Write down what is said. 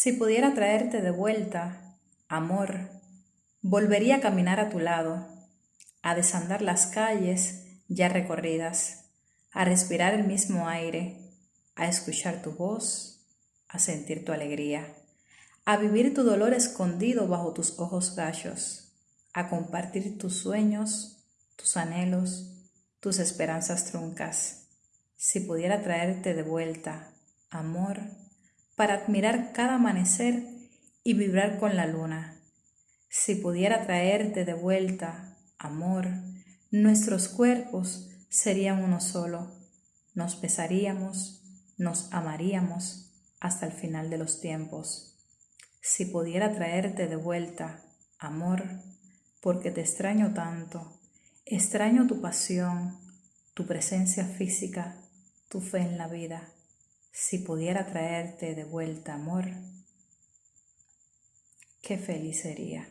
Si pudiera traerte de vuelta, amor, volvería a caminar a tu lado, a desandar las calles ya recorridas, a respirar el mismo aire, a escuchar tu voz, a sentir tu alegría, a vivir tu dolor escondido bajo tus ojos gallos, a compartir tus sueños, tus anhelos, tus esperanzas truncas. Si pudiera traerte de vuelta, amor, para admirar cada amanecer y vibrar con la luna. Si pudiera traerte de vuelta, amor, nuestros cuerpos serían uno solo. Nos besaríamos, nos amaríamos hasta el final de los tiempos. Si pudiera traerte de vuelta, amor, porque te extraño tanto, extraño tu pasión, tu presencia física, tu fe en la vida si pudiera traerte de vuelta amor, qué feliz sería.